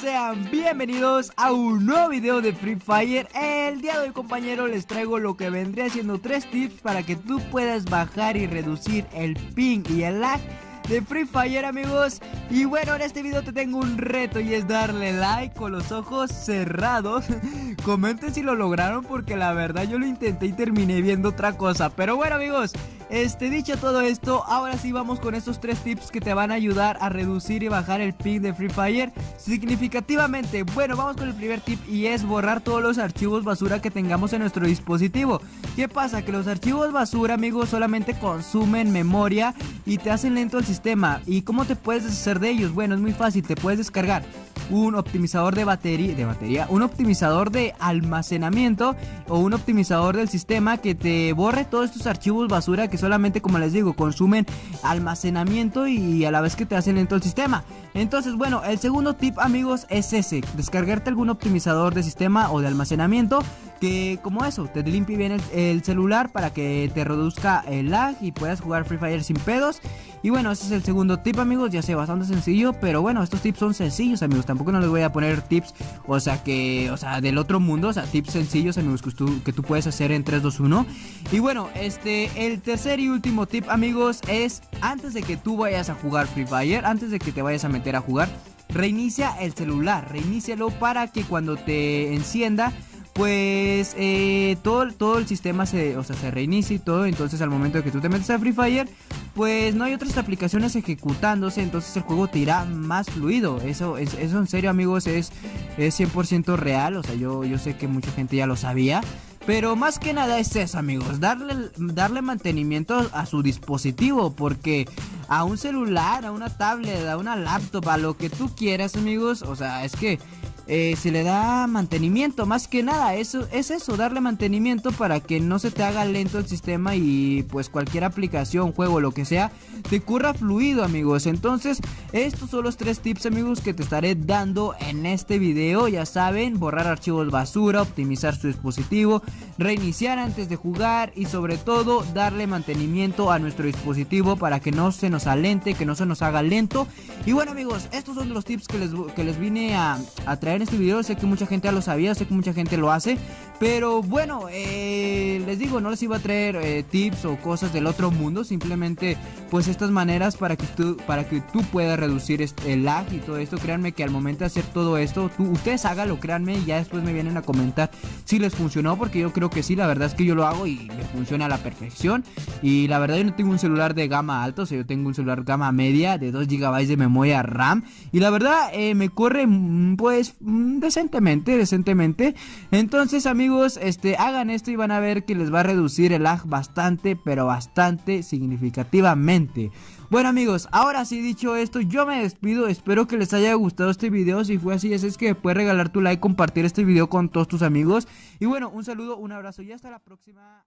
Sean bienvenidos a un nuevo video de Free Fire. El día de hoy compañero les traigo lo que vendría siendo tres tips para que tú puedas bajar y reducir el ping y el lag de Free Fire amigos. Y bueno en este video te tengo un reto y es darle like con los ojos cerrados. Comenten si lo lograron porque la verdad yo lo intenté y terminé viendo otra cosa. Pero bueno amigos este, dicho todo esto, ahora sí vamos con estos tres tips que te van a ayudar a reducir y bajar el ping de Free Fire significativamente. Bueno, vamos con el primer tip y es borrar todos los archivos basura que tengamos en nuestro dispositivo. ¿Qué pasa? Que los archivos basura, amigos, solamente consumen memoria y te hacen lento el sistema. ¿Y cómo te puedes deshacer de ellos? Bueno, es muy fácil, te puedes descargar un optimizador de batería, de batería, un optimizador de almacenamiento o un optimizador del sistema que te borre todos estos archivos basura que solamente, como les digo, consumen almacenamiento y a la vez que te hacen lento el sistema. Entonces, bueno, el segundo tip, amigos, es ese, descargarte algún optimizador de sistema o de almacenamiento que como eso, te limpie bien el, celular para que te reduzca el lag y puedas jugar Free Fire sin pedos. Y bueno, ese es el segundo tip amigos, ya sé, bastante sencillo, pero bueno, estos tips son sencillos amigos, tampoco no les voy a poner tips, o sea que, o sea, del otro mundo, o sea, tips sencillos amigos que tú, que tú puedes hacer en 3, 2, 1. Y bueno, este, el tercer y último tip amigos es, antes de que tú vayas a jugar Free Fire, antes de que te vayas a meter a jugar, reinicia el celular, reinícialo para que cuando te encienda pues eh, todo, todo el sistema se, o sea, se reinicia y todo. Entonces al momento de que tú te metes a Free Fire, pues no hay otras aplicaciones ejecutándose. Entonces el juego te irá más fluido. Eso, es, eso en serio amigos es, es 100% real. O sea, yo, yo sé que mucha gente ya lo sabía. Pero más que nada es eso amigos, darle, darle mantenimiento a su dispositivo porque a un celular, a una tablet, a una laptop, a lo que tú quieras amigos, o sea, es que eh, se le da mantenimiento, más que nada, eso es eso, darle mantenimiento para que no se te haga lento el sistema y pues cualquier aplicación, juego, lo que sea, te curra fluido amigos. Entonces, estos son los tres tips amigos que te estaré dando en este video, ya saben, borrar archivos basura, optimizar su dispositivo, reiniciar antes de jugar y sobre todo darle mantenimiento a nuestro dispositivo para que no se nos alente, que no se nos haga lento. Y bueno amigos, estos son los tips que les, que les vine a, a traer en este video. Sé que mucha gente ya lo sabía, sé que mucha gente lo hace. Pero bueno, eh, les digo, no les iba a traer eh, tips o cosas del otro mundo. Simplemente, pues estas maneras para que tú, para que tú puedas reducir el lag y todo esto. Créanme que al momento de hacer todo esto, tú, ustedes háganlo, créanme. Y ya después me vienen a comentar si les funcionó. Porque yo creo que sí, la verdad es que yo lo hago y me funciona a la perfección. Y la verdad yo no tengo un celular de gama alta, o sea, yo tengo un celular gama media de 2 GB de memoria RAM. Y la verdad eh, me corre mm, pues mm, decentemente, decentemente. Entonces amigos este, hagan esto y van a ver que les va a reducir el lag bastante, pero bastante significativamente. Bueno amigos, ahora sí dicho esto, yo me despido, espero que les haya gustado este video, si fue así, es que puedes regalar tu like, compartir este video con todos tus amigos. Y bueno, un saludo, un abrazo y hasta la próxima.